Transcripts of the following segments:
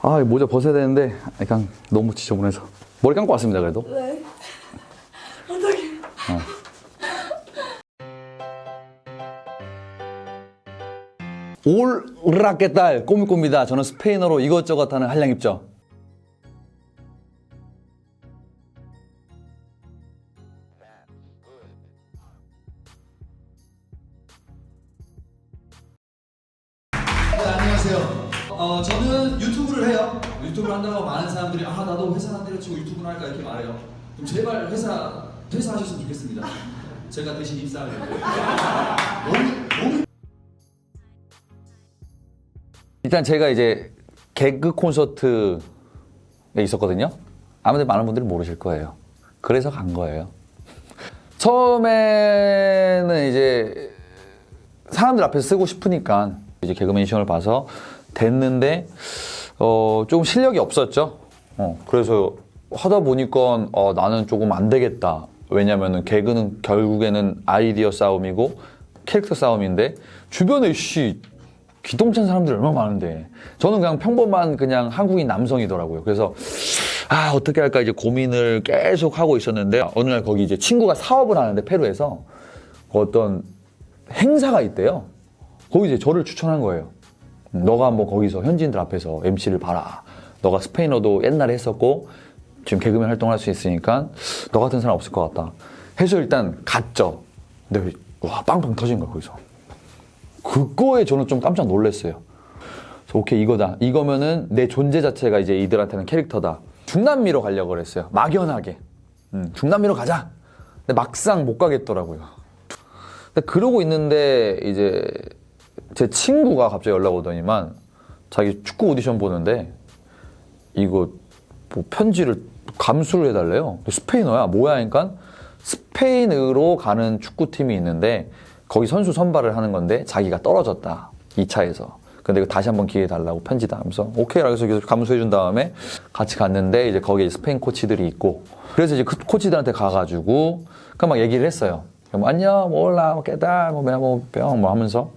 아, 이 모자 벗어야 되는데 약간 너무 지저분해서 머리 감고 왔습니다. 그래도. 네. 어떡해. 올라깨딸 꼬미꼬미다. 저는 스페인어로 이것저것 하는 한량 입죠. 그럼 제발 회사 퇴사하셨으면 좋겠습니다. 제가 대신 너무 일단 제가 이제 개그 콘서트에 있었거든요. 아무래도 많은 분들이 모르실 거예요. 그래서 간 거예요. 처음에는 이제 사람들 앞에서 쓰고 싶으니까 이제 개그맨 시험을 봐서 됐는데 어, 조금 실력이 없었죠. 어, 그래서 하다 보니까 어, 나는 조금 안 되겠다. 왜냐면은 개그는 결국에는 아이디어 싸움이고 캐릭터 싸움인데 주변에 씨 기똥찬 사람들 얼마나 많은데 저는 그냥 평범한 그냥 한국인 남성이더라고요. 그래서 아 어떻게 할까 이제 고민을 계속 하고 있었는데 어느 날 거기 이제 친구가 사업을 하는데 페루에서 어떤 행사가 있대요. 거기 이제 저를 추천한 거예요. 너가 한번 거기서 현지인들 앞에서 MC를 봐라. 너가 스페인어도 옛날에 했었고 지금 개그맨 활동을 할 수 있으니까 너 같은 사람 없을 것 같다. 해서 일단 갔죠. 근데 와 빵빵 터진 거야 거기서. 그거에 저는 좀 깜짝 놀랐어요. 오케이 이거다. 이거면은 내 존재 자체가 이제 이들한테는 캐릭터다. 중남미로 가려고 그랬어요. 막연하게. 음, 중남미로 가자. 근데 막상 못 가겠더라고요. 근데 그러고 있는데 이제 제 친구가 갑자기 연락 오더니만 자기 축구 오디션 보는데 이거 뭐 편지를 감수를 해달래요. 스페인어야. 뭐야? 하니까 스페인으로 가는 축구팀이 있는데 거기 선수 선발을 하는 건데 자기가 떨어졌다. 2차에서. 근데 다시 한번 기회 달라고 편지다 하면서 오케이 라고 해서 계속 감수해 준 다음에 같이 갔는데 이제 거기에 스페인 코치들이 있고 그래서 이제 그 코치들한테 가가지고 그막 얘기를 했어요. 뭐 안녕, 뭐 올라, 뭐 깨달, 뭐 뭐야, 뭐 병, 뭐 하면서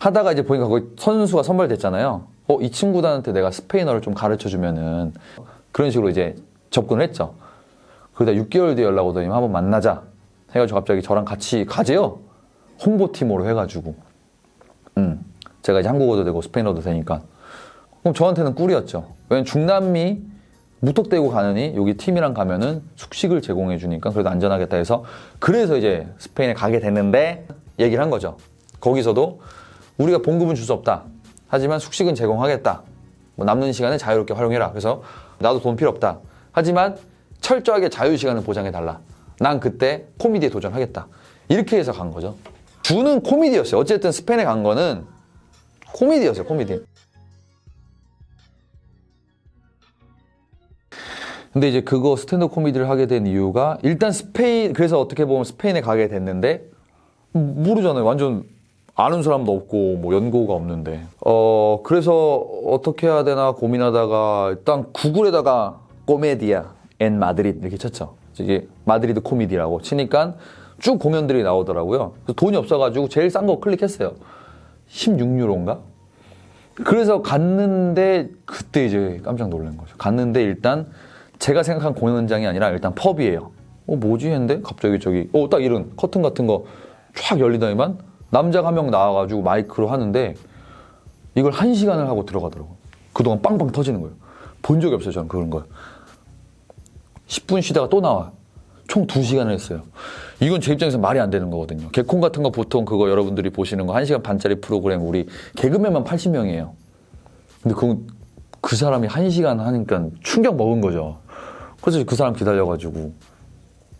하다가 이제 보니까 거기 선수가 선발됐잖아요. 어, 이 친구들한테 내가 스페인어를 좀 가르쳐 주면은 그런 식으로 이제 접근을 했죠. 그러다 6개월 뒤에 연락 오더니 한번 만나자. 해가지고 갑자기 저랑 같이 가재요. 홍보팀으로 해가지고. 음. 제가 이제 한국어도 되고 스페인어도 되니까. 그럼 저한테는 꿀이었죠. 왜냐면 중남미 무턱대고 가느니 여기 팀이랑 가면은 숙식을 제공해 주니까 그래도 안전하겠다 해서 그래서 이제 스페인에 가게 됐는데 얘기를 한 거죠. 거기서도 우리가 봉급은 줄 수 없다. 하지만 숙식은 제공하겠다. 뭐 남는 시간에 자유롭게 활용해라. 그래서 나도 돈 필요 없다. 하지만 철저하게 자유 시간을 보장해 달라. 난 그때 코미디에 도전하겠다. 이렇게 해서 간 거죠. 주는 코미디였어요. 어쨌든 스페인에 간 거는 코미디였어요. 코미디. 근데 이제 그거 스탠드업 코미디를 하게 된 이유가 일단 스페인 그래서 어떻게 보면 스페인에 가게 됐는데 모르잖아요. 완전 아는 사람도 없고 뭐 연고가 없는데 어 그래서 어떻게 해야 되나 고민하다가 일단 구글에다가 코메디아 en Madrid 이렇게 쳤죠. 이게 마드리드 코미디라고 치니까 쭉 공연들이 나오더라고요. 돈이 없어가지고 제일 싼 거 클릭했어요. 16유로인가? 그래서 갔는데 그때 이제 깜짝 놀란 거죠. 갔는데 일단 제가 생각한 공연장이 아니라 일단 펍이에요. 어 뭐지 했는데 갑자기 저기 어 딱 이런 커튼 같은 거 쫙 열리더니만 남자가 한 명 나와가지고 마이크로 하는데 이걸 한 시간을 하고 들어가더라고요. 그동안 빵빵 터지는 거예요. 본 적이 없어요, 저는 그런 걸. 10분 쉬다가 또 나와. 총 2시간을 했어요. 이건 제 입장에서 말이 안 되는 거거든요. 개콘 같은 거 보통 그거 여러분들이 보시는 거 1시간 반짜리 프로그램 우리 개그맨만 80명이에요. 근데 그, 그 사람이 1시간 하니까 충격 먹은 거죠. 그래서 그 사람 기다려가지고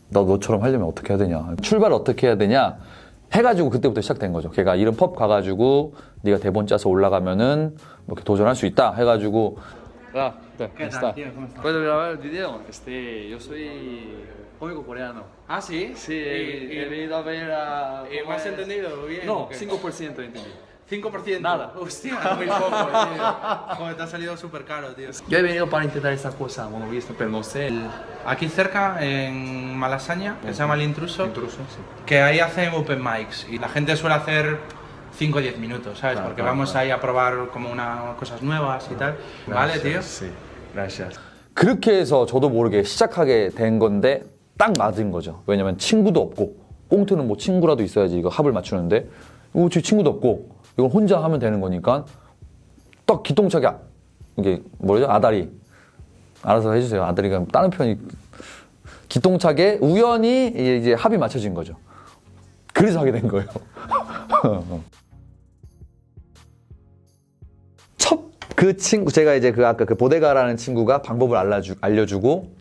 나 너처럼 하려면 어떻게 해야 되냐. 출발 어떻게 해야 되냐. 해가지고 그때부터 시작된 거죠. 걔가 이런 펍 가가지고 네가 대본 짜서 올라가면은 뭐 이렇게 도전할 수 있다 해가지고 Ah, ¿qué tal, tío? ¿Cómo estás? ¿Puedo grabar el video? Este, yo soy cómico coreano. Ah, sí. Sí, he, venido a ver a... ¿Y me has entendido bien? No, o qué? 5% he entendido. 5%. Nada. Hostia, muy poco, tío. Joder, te ha salido súper caro, tío. Yo he venido para intentar esta cosa, bueno, visto, pero no sé. El Aquí cerca, en Malasaña, que se llama El Intruso, intruso, sí. que ahí hacen open mics y la gente suele hacer 5 o 10 minutos, ¿sabes? Claro, Porque claro, vamos claro. ahí a probar como una, cosas nuevas y tal. ¿Vale, tío? Sí, gracias. 그렇게 해서 저도 모르게 시작하게 된 건데 딱 맞은 거죠. 왜냐면 친구도 없고 꽁트는 뭐 친구라도 있어야지 이거 합을 맞추는데 이거 제 친구도 없고 이건 혼자 하면 되는 거니까 딱 기똥차게 아- 이게 뭐죠 아다리 알아서 해주세요. 아다리가 다른 편이 기똥차게 우연히 이제 합이 맞춰진 거죠. 그래서 하게 된 거예요. 첫 그 친구 제가 이제 그 아까 그 보데가라는 친구가 방법을 알려주, 알려주고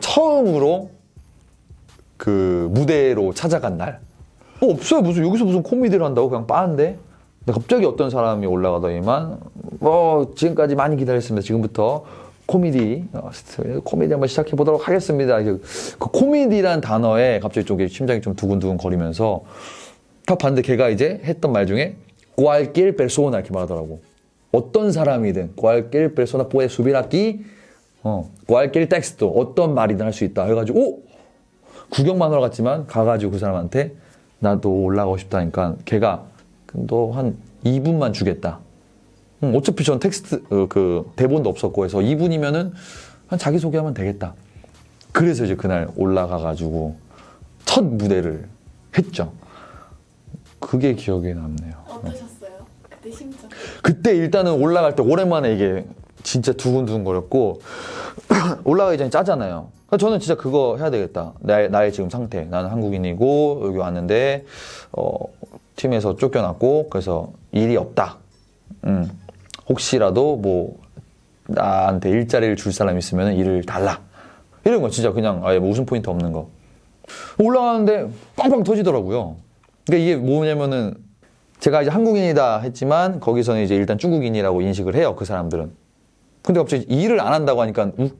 처음으로 그 무대로 찾아간 날. 어, 없어요. 무슨 여기서 무슨 코미디를 한다고 그냥 빠는데. 근데 갑자기 어떤 사람이 올라가더니만 어 지금까지 많이 기다렸습니다. 지금부터 코미디 어, 코미디 한번 시작해 보도록 하겠습니다. 그 코미디란 단어에 갑자기 좀 이렇게 심장이 좀 두근두근 거리면서 딱 봤는데 걔가 이제 했던 말 중에 cualquier persona 이렇게 말하더라고. 어떤 사람이든 persona puede subir aquí 어, cualquier texto 어떤 말이든 할 수 있다 해가지고 오! 구경만 하러 갔지만 가가지고 그 사람한테 나도 올라가고 싶다니까 걔가 너 한 2분만 주겠다. 응, 어차피 전 텍스트 어, 그 대본도 없었고 해서 2분이면은 한 자기 소개하면 되겠다. 그래서 이제 그날 올라가가지고 첫 무대를 했죠. 그게 기억에 남네요. 어떠셨어요? 그때 심정. 그때 일단은 올라갈 때 오랜만에 이게 진짜 두근두근거렸고 올라가기 전에 짜잖아요. 그러니까 저는 진짜 그거 해야 되겠다. 나의, 나의 지금 상태. 나는 한국인이고 여기 왔는데 어, 팀에서 쫓겨났고 그래서 일이 없다. 음, 혹시라도 뭐 나한테 일자리를 줄 사람 있으면 일을 달라. 이런 거 진짜 그냥 아예 뭐 웃음 포인트 없는 거. 올라가는데 빵빵 터지더라고요. 그러니까 이게 뭐냐면은 제가 이제 한국인이다 했지만 거기서는 이제 일단 중국인이라고 인식을 해요 그 사람들은. 근데 갑자기 일을 안 한다고 하니까 웃,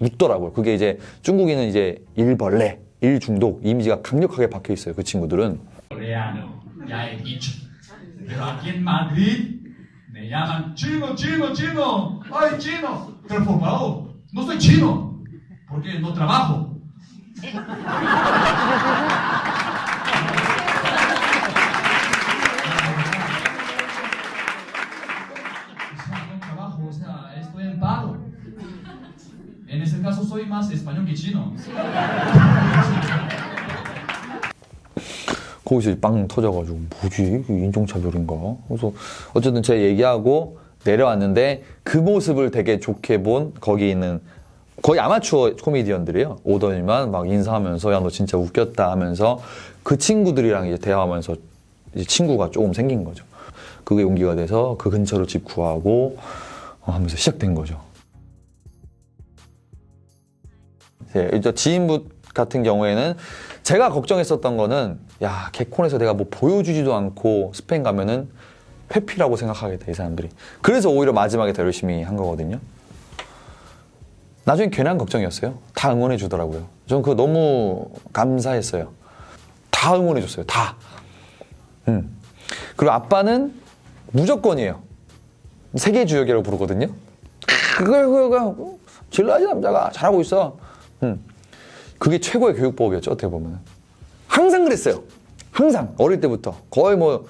웃더라고요. 그게 이제 중국인은 이제 일벌레, 일 중독 이미지가 강력하게 박혀 있어요 그 친구들은. Ya he dicho. Pero aquí en Madrid me llaman chino, chino, chino. ¡Ay, chino! Pero por favor, no soy chino, porque no trabajo. 거기서 빵 터져가지고 뭐지? 이게 인종차별인가? 그래서 어쨌든 제가 얘기하고 내려왔는데 그 모습을 되게 좋게 본 거기 있는 거의 아마추어 코미디언들이에요. 오더니만 막 인사하면서 야 너 진짜 웃겼다 하면서 그 친구들이랑 이제 대화하면서 이제 친구가 조금 생긴 거죠. 그게 용기가 돼서 그 근처로 집 구하고 어, 하면서 시작된 거죠. 예, 이제 지인분 같은 경우에는 제가 걱정했었던 거는 야 개콘에서 내가 뭐 보여주지도 않고 스페인 가면은 회피라고 생각하겠다 이 사람들이. 그래서 오히려 마지막에 더 열심히 한 거거든요. 나중에 괜한 걱정이었어요. 다 응원해 주더라고요. 저는 그거 너무 감사했어요. 다 응원해 줬어요 다. 음. 그리고 아빠는 무조건이에요. 세계 주역이라고 부르거든요. 그걸 그거 질러야지 남자가 잘하고 있어. 음. 그게 최고의 교육법이었죠 어떻게 보면 항상 그랬어요. 항상. 어릴 때부터. 거의 뭐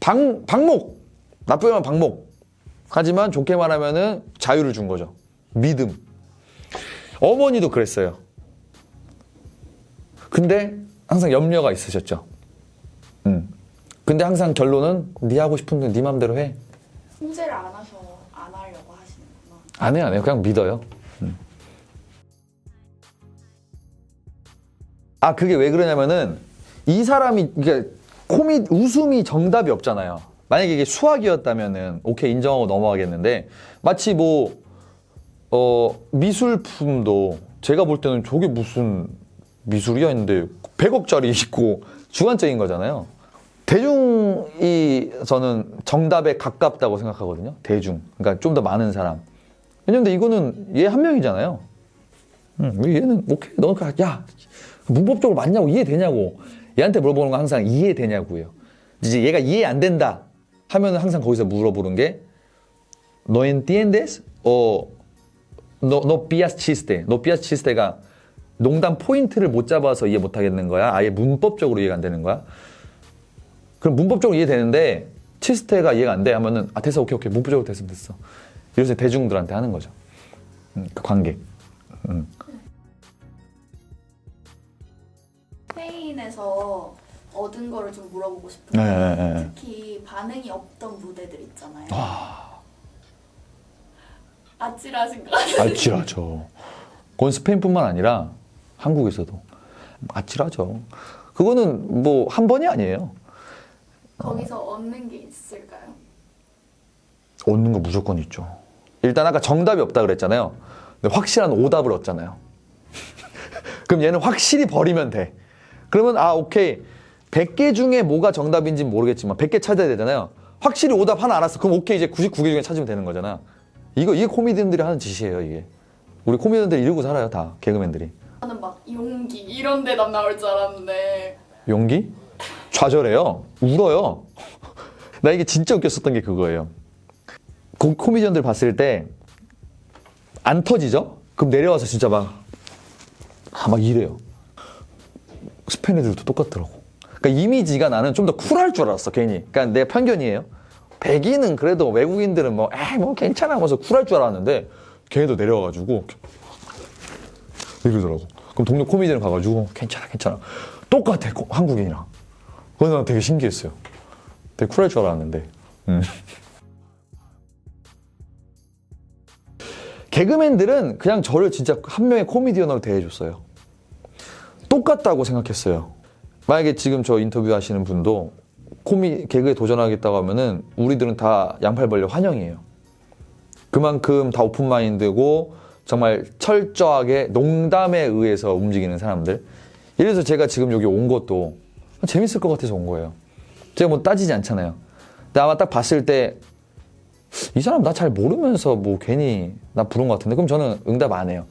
방, 방목. 나쁘게 말하면 방목. 하지만 좋게 말하면 은 자유를 준 거죠. 믿음. 어머니도 그랬어요. 근데 항상 염려가 있으셨죠. 음. 근데 항상 결론은 네 하고 싶은 대로 네 맘대로 해. 통제를 안 하셔 안 하려고 하시는구나. 안 해요, 안 해요. 그냥 믿어요. 아, 그게 왜 그러냐면은 이 사람이 이게 코미 웃음이 정답이 없잖아요. 만약에 이게 수학이었다면은 오케이 인정하고 넘어가겠는데 마치 뭐 어, 미술품도 제가 볼 때는 저게 무슨 미술이야 했는데 100억짜리 있고 주관적인 거잖아요. 대중이 저는 정답에 가깝다고 생각하거든요. 대중. 그러니까 좀 더 많은 사람. 왜냐면 이거는 얘 한 명이잖아요. 응, 왜 얘는 오케이 너 그, 야 문법적으로 맞냐고 이해되냐고 얘한테 물어보는 건 항상 이해되냐고요. 이제 얘가 이해 안 된다 하면 항상 거기서 물어보는 게 no entiendes o no no pillas chiste. no pillas chiste가 농담 포인트를 못 잡아서 이해 못 하겠는 거야. 아예 문법적으로 이해가 안 되는 거야. 그럼 문법적으로 이해되는데 치스테가 이해가 안 돼 하면은 아 됐어 오케이 오케이 문부적으로 됐으면 됐어 이래서 대중들한테 하는 거죠 음, 그 관객 음. 스페인에서 얻은 거를 좀 물어보고 싶은데 네, 네, 네. 특히 반응이 없던 무대들 있잖아요. 아찔하신 거 같아요. 아찔하죠 그건 스페인뿐만 아니라 한국에서도 아찔하죠 그거는 뭐 한 번이 아니에요 거기서 얻는 게 있을까요? 얻는 거 무조건 있죠. 일단 아까 정답이 없다 그랬잖아요. 근데 확실한 오답을 얻잖아요. 그럼 얘는 확실히 버리면 돼. 그러면 아 오케이 100개 중에 뭐가 정답인지 는 모르겠지만 100개 찾아야 되잖아요. 확실히 오답 하나 알았어. 그럼 오케이 이제 99개 중에 찾으면 되는 거잖아. 이거 이게 코미디언들이 하는 짓이에요 이게. 우리 코미디언들 이러고 살아요 다 개그맨들이. 저는 막 용기 이런 대답 나올 줄 알았는데 용기? 좌절해요. 울어요. 나 이게 진짜 웃겼었던 게 그거예요. 고- 코미디언들 봤을 때 안 터지죠? 그럼 내려와서 진짜 막, 아, 막 이래요. 스페인 애들도 똑같더라고. 그러니까 이미지가 나는 좀 더 쿨할 줄 알았어, 괜히. 그러니까 내 편견이에요. 백인은 그래도 외국인들은 뭐, 에이, 뭐 괜찮아 하면서 쿨할 줄 알았는데, 걔네도 내려와가지고, 이러더라고. 그럼 동료 코미디언 가가지고 괜찮아 괜찮아 똑같아 코- 한국인이랑. 그래서 난 되게 신기했어요. 되게 쿨할 줄 알았는데. 음. 개그맨들은 그냥 저를 진짜 한 명의 코미디언으로 대해줬어요. 똑같다고 생각했어요. 만약에 지금 저 인터뷰 하시는 분도 코미 개그에 도전하겠다고 하면은 우리들은 다 양팔 벌려 환영이에요. 그만큼 다 오픈 마인드고 정말 철저하게 농담에 의해서 움직이는 사람들. 이래서 제가 지금 여기 온 것도 재밌을 것 같아서 온 거예요. 제가 뭐 따지지 않잖아요. 근데 아마 딱 봤을 때 이 사람 나 잘 모르면서 뭐 괜히 나 부른 것 같은데 그럼 저는 응답 안 해요.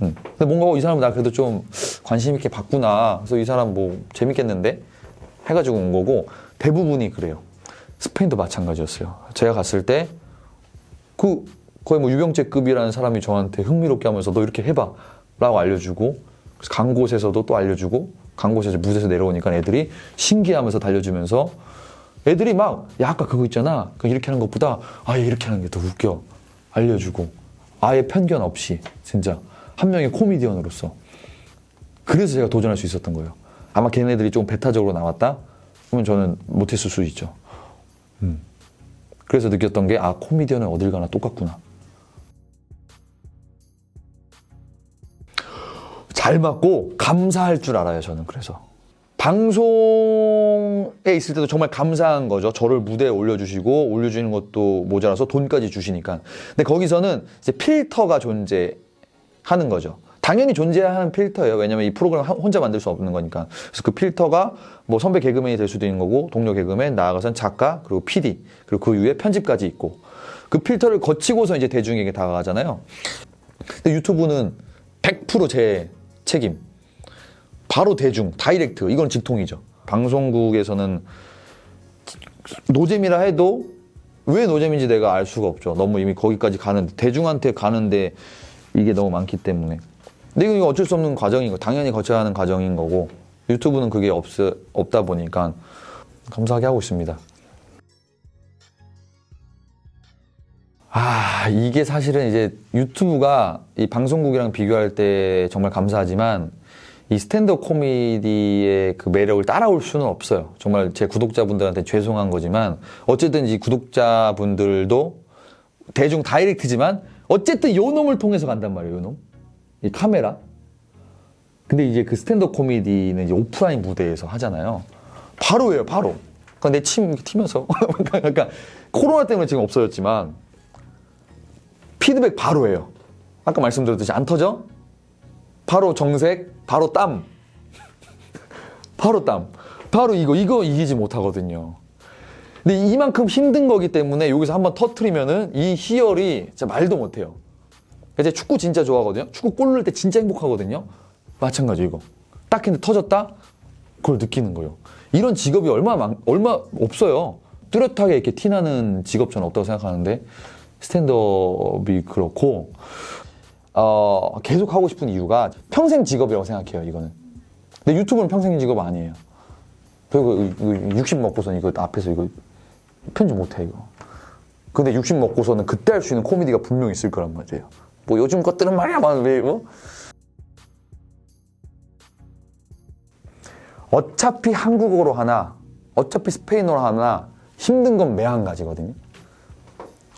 음. 근데 뭔가 어, 이 사람 나 그래도 좀 관심 있게 봤구나. 그래서 이 사람 뭐 재밌겠는데 해가지고 온 거고 대부분이 그래요. 스페인도 마찬가지였어요. 제가 갔을 때 그 거의 뭐 유병재급이라는 사람이 저한테 흥미롭게 하면서 너 이렇게 해봐 라고 알려주고 간 곳에서도 또 알려주고 간 곳에서 무대에서 내려오니까 애들이 신기하면서 달려주면서 애들이 막 야 아까 그거 있잖아 그 이렇게 하는 것보다 아얘 이렇게 하는 게 더 웃겨 알려주고 아예 편견 없이 진짜 한 명의 코미디언으로서 그래서 제가 도전할 수 있었던 거예요. 아마 걔네들이 좀 배타적으로 나왔다? 그러면 저는 못했을 수 있죠. 음. 그래서 느꼈던 게 아 코미디언은 어딜 가나 똑같구나. 잘 맞고 감사할 줄 알아요 저는 그래서. 방송에 있을 때도 정말 감사한 거죠. 저를 무대에 올려주시고 올려주는 것도 모자라서 돈까지 주시니까. 근데 거기서는 이제 필터가 존재하는 거죠 당연히 존재하는 필터예요 왜냐면 이 프로그램 하- 혼자 만들 수 없는 거니까 그래서 그 필터가 뭐 선배 개그맨이 될 수도 있는 거고 동료 개그맨 나아가선 작가 그리고 PD 그리고 그 위에 편집까지 있고 그 필터를 거치고서 이제 대중에게 다가가잖아요 근데 유튜브는 100%제 책임. 바로 대중, 다이렉트. 이건 직통이죠. 방송국에서는 노잼이라 해도 왜 노잼인지 내가 알 수가 없죠. 너무 이미 거기까지 가는데, 대중한테 가는데 이게 너무 많기 때문에. 근데 이거 어쩔 수 없는 과정인 거. 당연히 거쳐야 하는 과정인 거고, 유튜브는 그게 없, 없다 보니까 감사하게 하고 있습니다. 아, 이게 사실은 이제 유튜브가 이 방송국이랑 비교할 때 정말 감사하지만 이 스탠드업 코미디의 그 매력을 따라올 수는 없어요. 정말 제 구독자분들한테 죄송한 거지만 어쨌든 이 구독자분들도 대중 다이렉트지만 어쨌든 요 놈을 통해서 간단 말이에요, 요 놈. 이 카메라. 근데 이제 그 스탠드업 코미디는 이제 오프라인 무대에서 하잖아요. 바로예요, 바로. 그러니까 내침 튀면서. 그러니까 코로나 때문에 지금 없어졌지만 피드백 바로 해요. 아까 말씀드렸듯이 안 터져? 바로 정색, 바로 땀. 바로 땀. 바로 이거, 이거 이기지 못하거든요. 근데 이만큼 힘든 거기 때문에 여기서 한번 터트리면은 이 희열이 진짜 말도 못해요. 이제 축구 진짜 좋아하거든요. 축구 골 넣을 때 진짜 행복하거든요. 마찬가지 이거. 딱 했는데 터졌다? 그걸 느끼는 거예요. 이런 직업이 얼마 많, 얼마 없어요. 뚜렷하게 이렇게 티나는 직업 저는 없다고 생각하는데 스탠드업이 그렇고 어, 계속 하고 싶은 이유가 평생 직업이라고 생각해요. 이거는. 근데 유튜브는 평생 직업 아니에요. 그리고 이거 60 먹고선 이거 앞에서 이거 편집 못해 이거. 근데 60 먹고서는 그때 할 수 있는 코미디가 분명히 있을 거란 말이에요. 뭐 요즘 것들은 말이야, 뭐? 어차피 한국어로 하나, 어차피 스페인어로 하나 힘든 건 매한 가지거든요.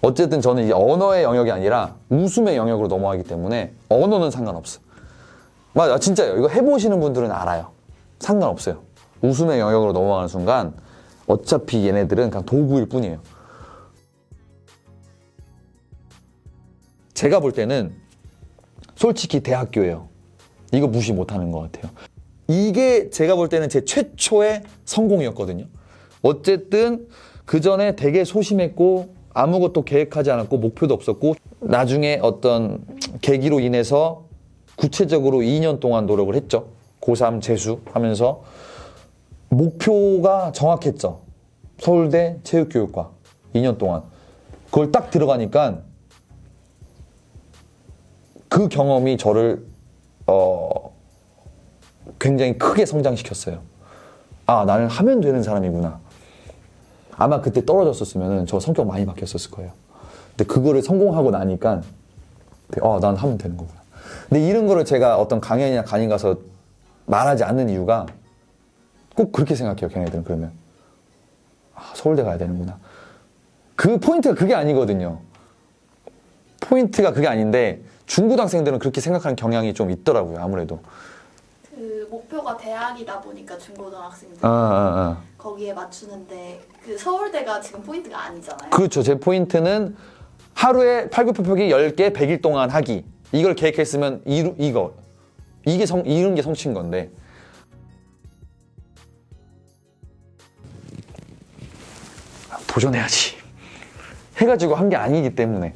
어쨌든 저는 이제 언어의 영역이 아니라 웃음의 영역으로 넘어가기 때문에 언어는 상관없어. 맞아, 진짜요. 이거 해보시는 분들은 알아요. 상관없어요. 웃음의 영역으로 넘어가는 순간 어차피 얘네들은 그냥 도구일 뿐이에요. 제가 볼 때는 솔직히 대학교예요. 이거 무시 못하는 것 같아요. 이게 제가 볼 때는 제 최초의 성공이었거든요. 어쨌든 그 전에 되게 소심했고 아무것도 계획하지 않았고 목표도 없었고 나중에 어떤 계기로 인해서 구체적으로 2년 동안 노력을 했죠. 고3 재수 하면서 목표가 정확했죠. 서울대 체육교육과 2년 동안. 그걸 딱 들어가니까 그 경험이 저를 어, 굉장히 크게 성장시켰어요. 아, 나는 하면 되는 사람이구나. 아마 그때 떨어졌었으면 저 성격 많이 바뀌었을 거예요. 근데 그거를 성공하고 나니까 아, 난 하면 되는 거구나. 근데 이런 거를 제가 어떤 강연이나 강의 가서 말하지 않는 이유가 꼭 그렇게 생각해요, 걔네들은 그러면. 아, 서울대 가야 되는구나. 그 포인트가 그게 아니거든요. 포인트가 그게 아닌데 중고등학생들은 그렇게 생각하는 경향이 좀 있더라고요, 아무래도. 그 목표가 대학이다 보니까 중고등학생들 아, 아, 아. 거기에 맞추는데 그 서울대가 지금 포인트가 아니잖아요. 그렇죠. 제 포인트는 하루에 팔굽혀펴기 10개 100일 동안 하기. 이걸 계획했으면 이루, 이거. 이게 성, 이런 게 성취인 건데. 아, 도전해야지. 해가지고 한 게 아니기 때문에.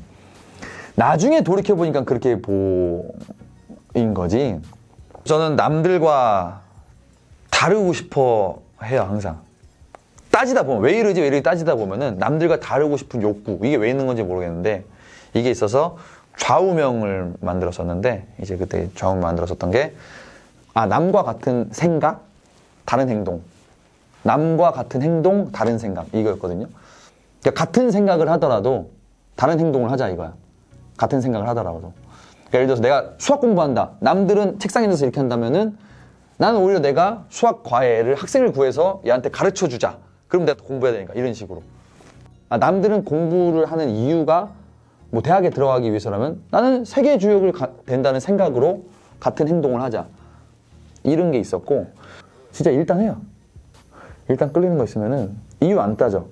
나중에 돌이켜보니까 그렇게 보인 거지. 저는 남들과 다르고 싶어 해요, 항상. 따지다 보면 왜 이러지 왜 이러지 따지다 보면은 남들과 다르고 싶은 욕구 이게 왜 있는 건지 모르겠는데 이게 있어서 좌우명을 만들었었는데 이제 그때 좌우명 만들었었던 게 아 남과 같은 생각 다른 행동 남과 같은 행동 다른 생각 이거였거든요 그러니까 같은 생각을 하더라도 다른 행동을 하자 이거야 같은 생각을 하더라도 그러니까 예를 들어서 내가 수학 공부한다 남들은 책상에 앉아서 이렇게 한다면은 나는 오히려 내가 수학 과외를 학생을 구해서 얘한테 가르쳐 주자. 그럼 내가 공부해야 되니까 이런 식으로. 아, 남들은 공부를 하는 이유가 뭐 대학에 들어가기 위해서라면 나는 세계 주역을 가- 된다는 생각으로 같은 행동을 하자. 이런 게 있었고 진짜 일단 해요. 일단 끌리는 거 있으면은 이유 안 따져.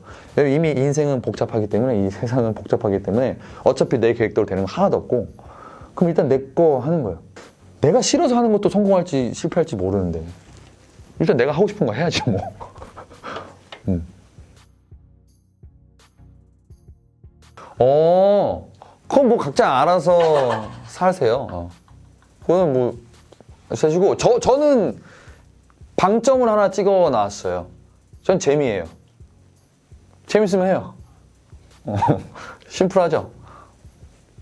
이미 인생은 복잡하기 때문에 이 세상은 복잡하기 때문에 어차피 내 계획대로 되는 거 하나도 없고 그럼 일단 내 거 하는 거예요. 내가 싫어서 하는 것도 성공할지 실패할지 모르는데 일단 내가 하고 싶은 거 해야지 뭐. 음. 어, 그건 뭐 각자 알아서 사세요. 어. 그거는 뭐 사시고 저 저는 방점을 하나 찍어 놨어요. 전 재미예요. 재밌으면 해요. 어, 심플하죠.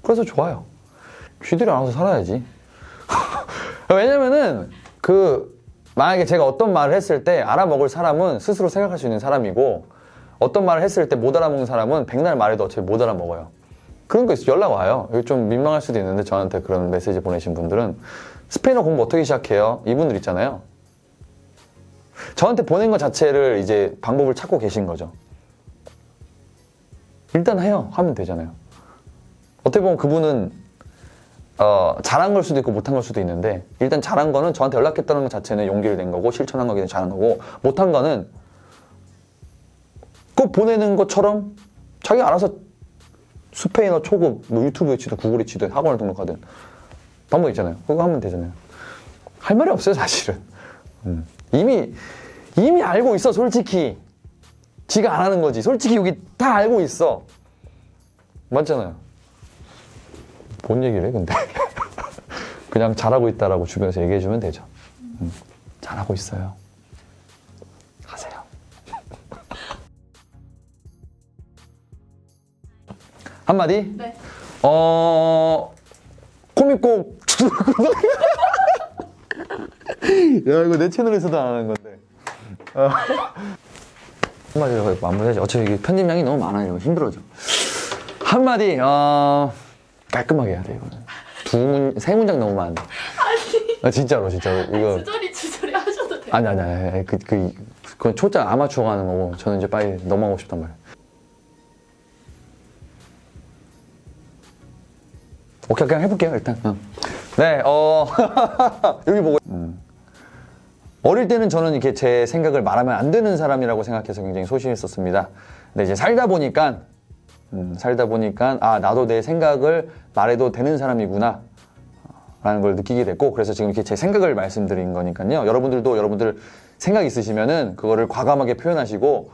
그래서 좋아요. 쥐들이 알아서 살아야지. 왜냐면은 그 만약에 제가 어떤 말을 했을 때 알아먹을 사람은 스스로 생각할 수 있는 사람이고 어떤 말을 했을 때 못 알아먹는 사람은 백날 말해도 어차피 못 알아먹어요. 그런 거 있어 연락 와요. 이거 좀 민망할 수도 있는데 저한테 그런 메시지 보내신 분들은 스페인어 공부 어떻게 시작해요? 이분들 있잖아요. 저한테 보낸 것 자체를 이제 방법을 찾고 계신 거죠. 일단 해요. 하면 되잖아요. 어떻게 보면 그분은 어, 잘한 걸 수도 있고 못한 걸 수도 있는데 일단 잘한 거는 저한테 연락했다는 것 자체는 용기를 낸 거고 실천한 거기 때문에 잘한 거고 못한 거는 꼭 보내는 것처럼 자기 알아서 스페인어 초급 뭐 유튜브에 치든 구글에 치든 학원을 등록하든 방법 있잖아요. 그거 하면 되잖아요. 할 말이 없어요 사실은. 음. 이미 이미 알고 있어 솔직히. 지가 안 하는 거지. 솔직히 여기 다 알고 있어. 맞잖아요. 뭔 얘기를 해 근데 그냥 잘하고 있다라고 주변에서 얘기해 주면 되죠 음, 잘하고 있어요 하세요 한마디 네. 어 코믹꼭 야 이거 내 채널에서도 안 하는 건데 어. 한마디로 마무리하지. 어차피 편집량이 너무 많아요. 힘들어져. 한마디, 어, 깔끔하게 해야 돼, 이거는. 두 문, 세 문장 너무 많은데. 아, 진짜로, 진짜로. 이거. 주저리 주저리 하셔도 돼요. 아니, 아니, 아니. 그, 그, 그건 초짜 아마추어가 하는 거고, 저는 이제 빨리 넘어가고 싶단 말이에요. 오케이, 그냥 해볼게요, 일단. 응. 네, 어, 여기 보고. 음. 어릴 때는 저는 이렇게 제 생각을 말하면 안 되는 사람이라고 생각해서 굉장히 소심했었습니다. 근데 이제 살다 보니까, 음, 살다 보니까, 아, 나도 내 생각을 말해도 되는 사람이구나. 라는 걸 느끼게 됐고 그래서 지금 이렇게 제 생각을 말씀드린 거니까요 여러분들도 여러분들 생각 있으시면은 그거를 과감하게 표현하시고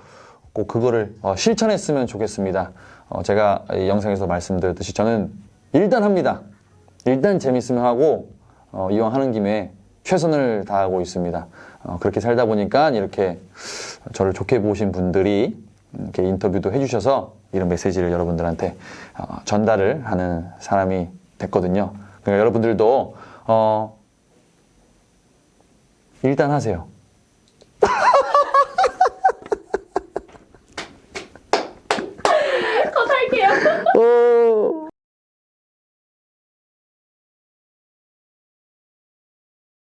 꼭 그거를 어, 실천했으면 좋겠습니다 어, 제가 이 영상에서 말씀드렸듯이 저는 일단 합니다 일단 재밌으면 하고 어, 이왕 하는 김에 최선을 다하고 있습니다 어, 그렇게 살다 보니까 이렇게 저를 좋게 보신 분들이 이렇게 인터뷰도 해주셔서 이런 메시지를 여러분들한테 어, 전달을 하는 사람이 됐거든요. 그러니까 여러분들도 어, 일단 하세요.